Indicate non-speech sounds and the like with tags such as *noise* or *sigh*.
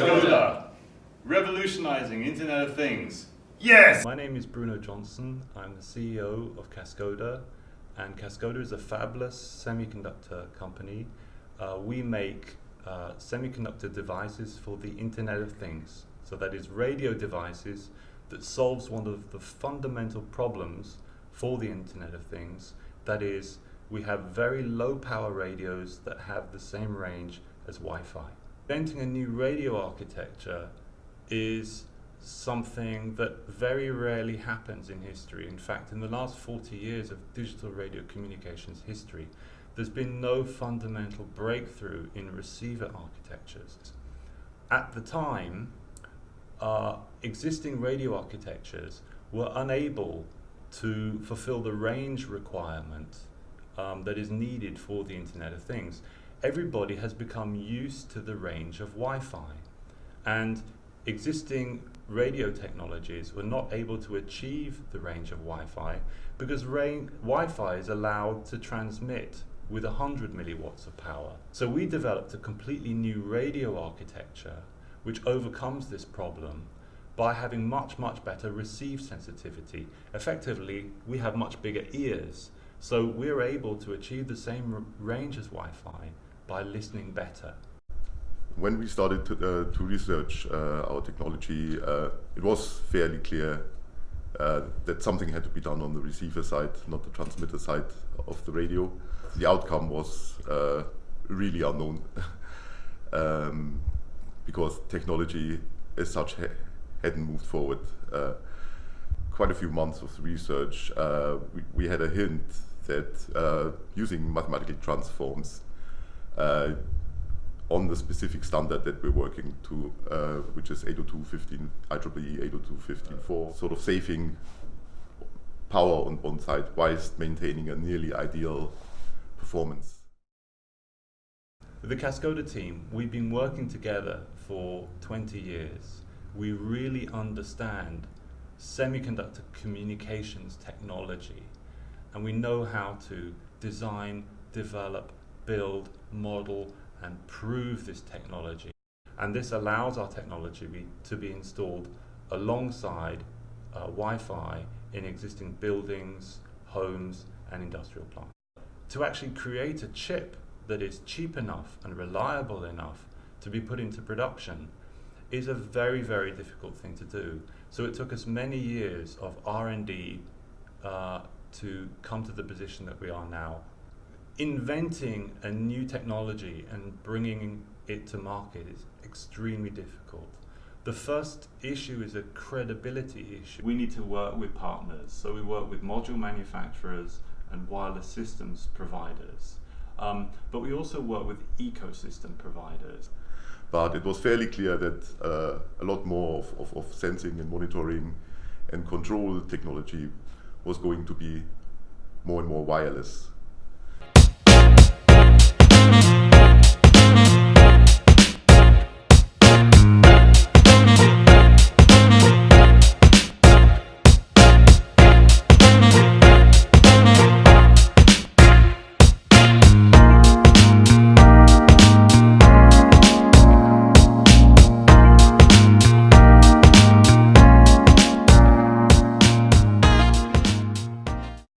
Cascoda, revolutionizing Internet of Things. Yes! My name is Bruno Johnson. I'm the CEO of Cascoda, and Cascoda is a fabulous semiconductor company. Uh, we make uh, semiconductor devices for the Internet of Things. So that is radio devices that solves one of the fundamental problems for the Internet of Things. That is, we have very low power radios that have the same range as Wi-Fi. Inventing a new radio architecture is something that very rarely happens in history. In fact, in the last 40 years of digital radio communications history, there's been no fundamental breakthrough in receiver architectures. At the time, uh, existing radio architectures were unable to fulfill the range requirement um, that is needed for the Internet of Things. Everybody has become used to the range of Wi-Fi and existing radio technologies were not able to achieve the range of Wi-Fi because Wi-Fi is allowed to transmit with 100 milliwatts of power. So we developed a completely new radio architecture which overcomes this problem by having much, much better receive sensitivity. Effectively, we have much bigger ears, so we're able to achieve the same range as Wi-Fi by listening better. When we started to, uh, to research uh, our technology, uh, it was fairly clear uh, that something had to be done on the receiver side, not the transmitter side of the radio. The outcome was uh, really unknown. *laughs* um, because technology as such ha hadn't moved forward. Quite a few months of research, uh, we, we, had a hint that uh, using mathematical transforms on the specific standard that we're working to, uh, which is 802.15, IEEE 802.15.4, sort of saving power on one side whilst maintaining a nearly ideal performance. The Cascoda team, we've been working together for 20 years. We really understand semiconductor communications technology and we know how to design, develop, build, model and prove this technology. And this allows our technology to be installed alongside uh, Wi-Fi in existing buildings, homes and industrial plants. To actually create a chip that is cheap enough and reliable enough to be put into production is a very, very difficult thing to do. So it took us many years of R&D uh, to come to the position that we are now. Inventing a new technology and bringing it to market is extremely difficult. The first issue is a credibility issue. We need to work with partners. So we work with module manufacturers and wireless systems providers. Um, but we also work with ecosystem providers. But it was fairly clear that uh, a lot more of, of, of, sensing and monitoring and control technology was going to be more and more wireless